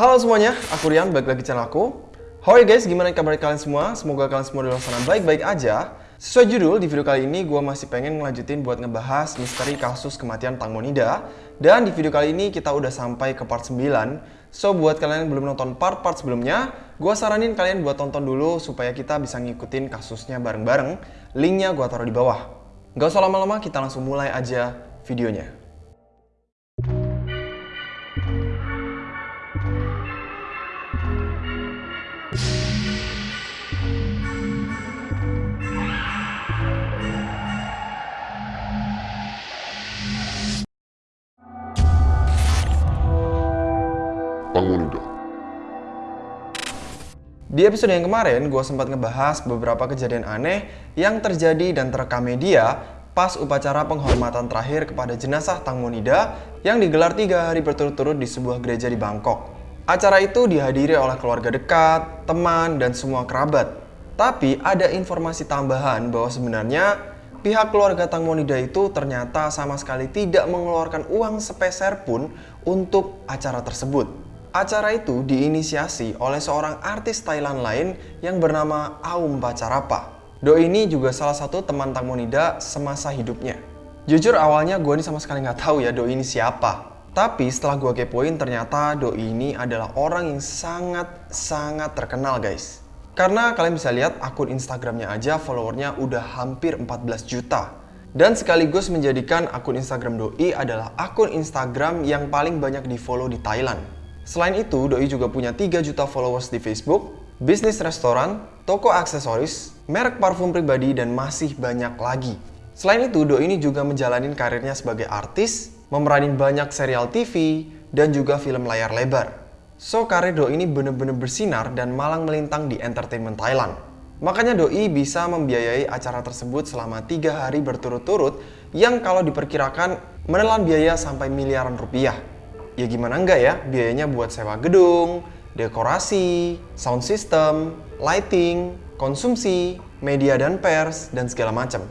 Halo semuanya, aku Rian, balik lagi channel aku. How are you guys? Gimana kabar kalian semua? Semoga kalian semua di luar sana baik-baik aja. Sesuai judul, di video kali ini gue masih pengen ngelanjutin buat ngebahas misteri kasus kematian Tang Monida. Dan di video kali ini kita udah sampai ke part 9. So, buat kalian yang belum nonton part-part sebelumnya, gue saranin kalian buat tonton dulu supaya kita bisa ngikutin kasusnya bareng-bareng. Linknya gue taruh di bawah. Gak usah lama-lama, kita langsung mulai aja videonya. Di episode yang kemarin, gue sempat ngebahas beberapa kejadian aneh yang terjadi dan terekam media pas upacara penghormatan terakhir kepada jenazah Tang Monida yang digelar tiga hari berturut-turut di sebuah gereja di Bangkok. Acara itu dihadiri oleh keluarga dekat, teman, dan semua kerabat. Tapi ada informasi tambahan bahwa sebenarnya pihak keluarga Tang Monida itu ternyata sama sekali tidak mengeluarkan uang sepeser pun untuk acara tersebut. Acara itu diinisiasi oleh seorang artis Thailand lain yang bernama Aum Bacarapa. Do ini juga salah satu teman Tang Monida semasa hidupnya. Jujur awalnya gue ini sama sekali nggak tahu ya Do ini siapa. Tapi setelah gue kepoin ternyata Do ini adalah orang yang sangat-sangat terkenal guys. Karena kalian bisa lihat akun Instagramnya aja followernya udah hampir 14 juta. Dan sekaligus menjadikan akun Instagram Doi adalah akun Instagram yang paling banyak di follow di Thailand. Selain itu, Doi juga punya 3 juta followers di Facebook, bisnis restoran, toko aksesoris, merek parfum pribadi, dan masih banyak lagi. Selain itu, Doi ini juga menjalani karirnya sebagai artis, memeranin banyak serial TV, dan juga film layar lebar. So, karir Doi ini bener-bener bersinar dan malang melintang di entertainment Thailand. Makanya Doi bisa membiayai acara tersebut selama tiga hari berturut-turut yang kalau diperkirakan menelan biaya sampai miliaran rupiah ya gimana enggak ya biayanya buat sewa gedung, dekorasi, sound system, lighting, konsumsi, media dan pers, dan segala macam.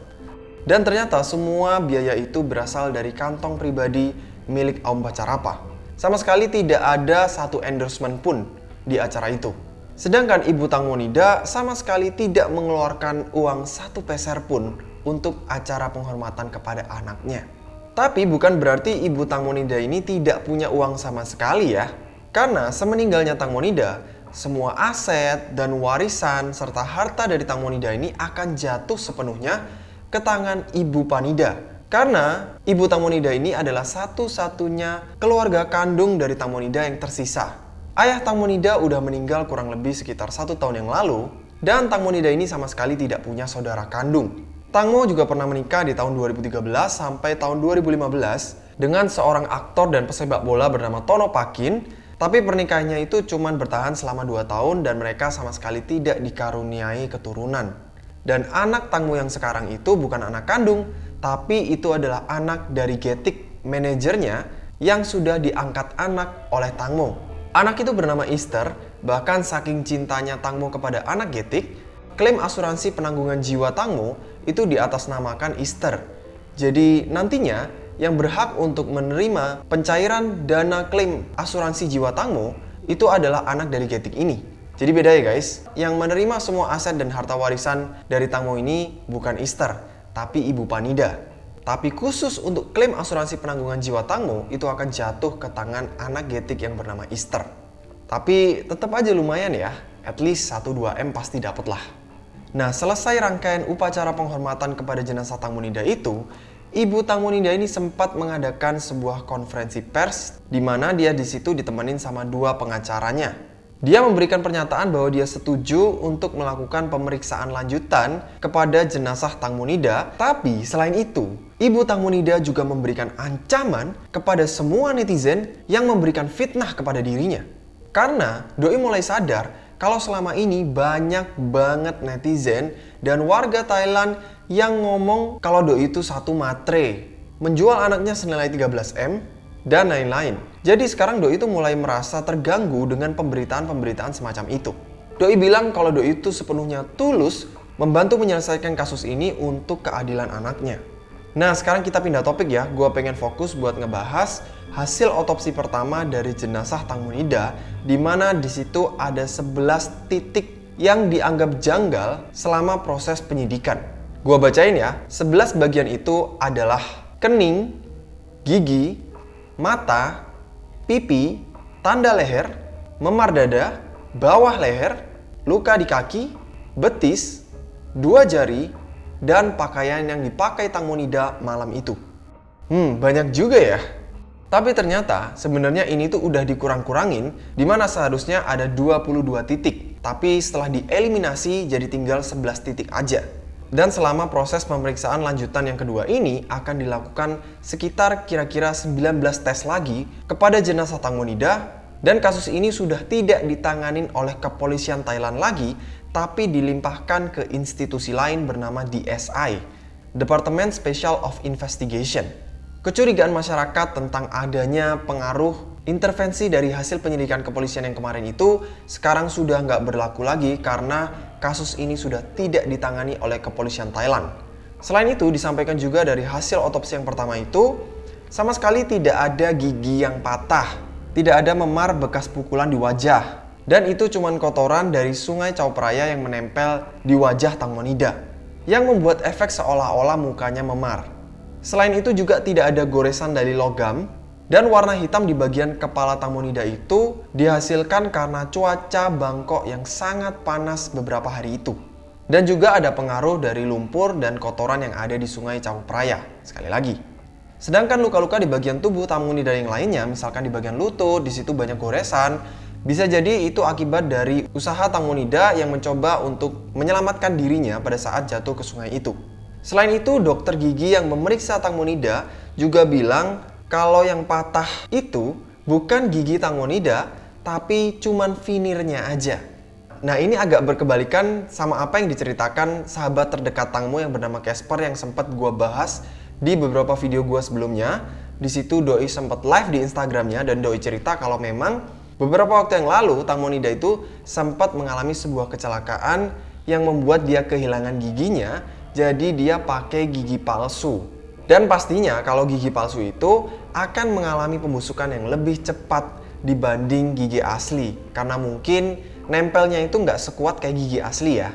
Dan ternyata semua biaya itu berasal dari kantong pribadi milik Aum Bacarapa. Sama sekali tidak ada satu endorsement pun di acara itu. Sedangkan Ibu Tang Monida sama sekali tidak mengeluarkan uang satu peser pun untuk acara penghormatan kepada anaknya. Tapi bukan berarti Ibu Tang Monida ini tidak punya uang sama sekali ya. Karena semeninggalnya Tang Monida, semua aset dan warisan serta harta dari Tang Monida ini akan jatuh sepenuhnya ke tangan Ibu Panida. Karena Ibu Tang Monida ini adalah satu-satunya keluarga kandung dari Tang Monida yang tersisa. Ayah Tang Monida udah meninggal kurang lebih sekitar satu tahun yang lalu, dan Tang Monida ini sama sekali tidak punya saudara kandung. Tangmo juga pernah menikah di tahun 2013 sampai tahun 2015 dengan seorang aktor dan pesepak bola bernama Tono Pakin, tapi pernikahannya itu cuma bertahan selama 2 tahun dan mereka sama sekali tidak dikaruniai keturunan. Dan anak Tangmo yang sekarang itu bukan anak kandung, tapi itu adalah anak dari Getik, manajernya, yang sudah diangkat anak oleh Tangmo. Anak itu bernama Easter, bahkan saking cintanya Tangmo kepada anak Getik, klaim asuransi penanggungan jiwa Tangmo itu diatasnamakan Easter. Jadi nantinya yang berhak untuk menerima pencairan dana klaim asuransi jiwa Tangmo itu adalah anak dari Getik ini. Jadi beda ya guys, yang menerima semua aset dan harta warisan dari Tangmo ini bukan Easter, tapi Ibu Panida. Tapi khusus untuk klaim asuransi penanggungan jiwa Tangmo itu akan jatuh ke tangan anak Getik yang bernama Easter. Tapi tetap aja lumayan ya, at least 1-2M pasti dapet lah. Nah, selesai rangkaian upacara penghormatan kepada jenazah Tang Munida itu, Ibu Tang Munida ini sempat mengadakan sebuah konferensi pers di mana dia di situ ditemenin sama dua pengacaranya. Dia memberikan pernyataan bahwa dia setuju untuk melakukan pemeriksaan lanjutan kepada jenazah Tang Munida, tapi selain itu, Ibu Tang Munida juga memberikan ancaman kepada semua netizen yang memberikan fitnah kepada dirinya. Karena Doi mulai sadar kalau selama ini banyak banget netizen dan warga Thailand yang ngomong kalau Doi itu satu matre, menjual anaknya senilai 13M, dan lain-lain. Jadi sekarang Doi itu mulai merasa terganggu dengan pemberitaan-pemberitaan semacam itu. Doi bilang kalau Doi itu sepenuhnya tulus membantu menyelesaikan kasus ini untuk keadilan anaknya. Nah sekarang kita pindah topik ya, gue pengen fokus buat ngebahas hasil otopsi pertama dari jenazah Tangmunida di mana di situ ada 11 titik yang dianggap janggal selama proses penyidikan. Gua bacain ya, 11 bagian itu adalah kening, gigi, mata, pipi, tanda leher, memar dada, bawah leher, luka di kaki, betis, dua jari, dan pakaian yang dipakai Tangmonida malam itu. Hmm, banyak juga ya. Tapi ternyata sebenarnya ini tuh udah dikurang-kurangin di mana seharusnya ada 22 titik. Tapi setelah dieliminasi jadi tinggal 11 titik aja. Dan selama proses pemeriksaan lanjutan yang kedua ini akan dilakukan sekitar kira-kira 19 tes lagi kepada jenazah Tangmonida dan kasus ini sudah tidak ditanganin oleh kepolisian Thailand lagi tapi dilimpahkan ke institusi lain bernama DSI, Department Special of Investigation. Kecurigaan masyarakat tentang adanya pengaruh intervensi dari hasil penyelidikan kepolisian yang kemarin itu sekarang sudah nggak berlaku lagi karena kasus ini sudah tidak ditangani oleh kepolisian Thailand. Selain itu disampaikan juga dari hasil otopsi yang pertama itu sama sekali tidak ada gigi yang patah, tidak ada memar bekas pukulan di wajah, dan itu cuma kotoran dari sungai Chaupraya yang menempel di wajah Tangmonida yang membuat efek seolah-olah mukanya memar. Selain itu juga tidak ada goresan dari logam dan warna hitam di bagian kepala Tamonida itu dihasilkan karena cuaca Bangkok yang sangat panas beberapa hari itu. Dan juga ada pengaruh dari lumpur dan kotoran yang ada di sungai Praya. Sekali lagi. Sedangkan luka-luka di bagian tubuh Tamonida yang lainnya, misalkan di bagian lutut, di situ banyak goresan, bisa jadi itu akibat dari usaha Tamonida yang mencoba untuk menyelamatkan dirinya pada saat jatuh ke sungai itu. Selain itu, dokter gigi yang memeriksa Tangmonida juga bilang kalau yang patah itu bukan gigi Tangmonida, tapi cuman vinirnya aja. Nah ini agak berkebalikan sama apa yang diceritakan sahabat terdekat Tangmo yang bernama Casper yang sempat gue bahas di beberapa video gue sebelumnya. Di situ Doi sempat live di Instagramnya dan Doi cerita kalau memang beberapa waktu yang lalu Tangmonida itu sempat mengalami sebuah kecelakaan yang membuat dia kehilangan giginya jadi dia pakai gigi palsu. Dan pastinya kalau gigi palsu itu akan mengalami pembusukan yang lebih cepat dibanding gigi asli. Karena mungkin nempelnya itu nggak sekuat kayak gigi asli ya.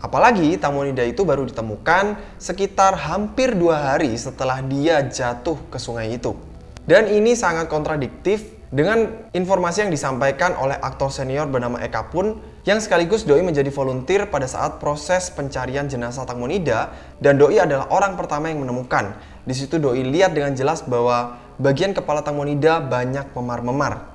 Apalagi Tamonida itu baru ditemukan sekitar hampir dua hari setelah dia jatuh ke sungai itu. Dan ini sangat kontradiktif dengan informasi yang disampaikan oleh aktor senior bernama Eka pun yang sekaligus Doi menjadi volunteer pada saat proses pencarian jenazah Tangmonida dan Doi adalah orang pertama yang menemukan. Di situ Doi lihat dengan jelas bahwa bagian kepala Tangmonida banyak memar-memar.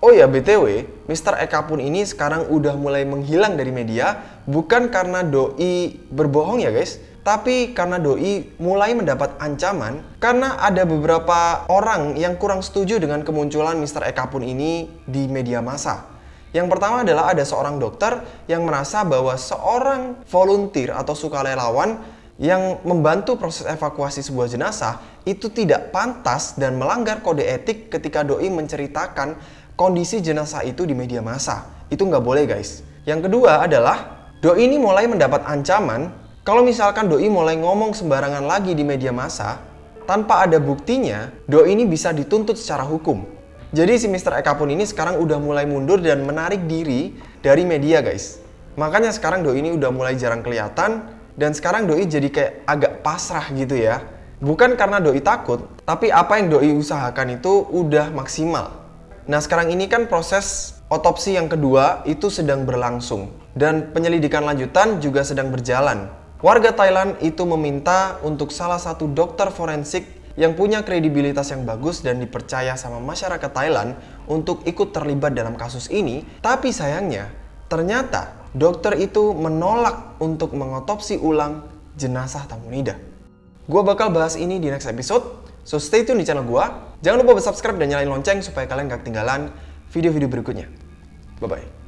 Oh ya BTW, Mr. Eka pun ini sekarang udah mulai menghilang dari media bukan karena Doi berbohong ya guys, tapi karena Doi mulai mendapat ancaman karena ada beberapa orang yang kurang setuju dengan kemunculan Mr. Eka pun ini di media massa. Yang pertama adalah ada seorang dokter yang merasa bahwa seorang volunteer atau sukarelawan yang membantu proses evakuasi sebuah jenazah itu tidak pantas dan melanggar kode etik ketika Doi menceritakan kondisi jenazah itu di media massa. Itu nggak boleh guys. Yang kedua adalah Doi ini mulai mendapat ancaman kalau misalkan Doi mulai ngomong sembarangan lagi di media massa, tanpa ada buktinya, Doi ini bisa dituntut secara hukum. Jadi si Mr. Eka pun ini sekarang udah mulai mundur dan menarik diri dari media guys. Makanya sekarang Doi ini udah mulai jarang kelihatan dan sekarang Doi jadi kayak agak pasrah gitu ya. Bukan karena Doi takut, tapi apa yang Doi usahakan itu udah maksimal. Nah sekarang ini kan proses otopsi yang kedua itu sedang berlangsung dan penyelidikan lanjutan juga sedang berjalan. Warga Thailand itu meminta untuk salah satu dokter forensik yang punya kredibilitas yang bagus dan dipercaya sama masyarakat Thailand untuk ikut terlibat dalam kasus ini. Tapi sayangnya, ternyata dokter itu menolak untuk mengotopsi ulang jenazah Tamunida. Gua bakal bahas ini di next episode, so stay tune di channel gua. Jangan lupa subscribe dan nyalain lonceng supaya kalian gak ketinggalan video-video berikutnya. Bye-bye.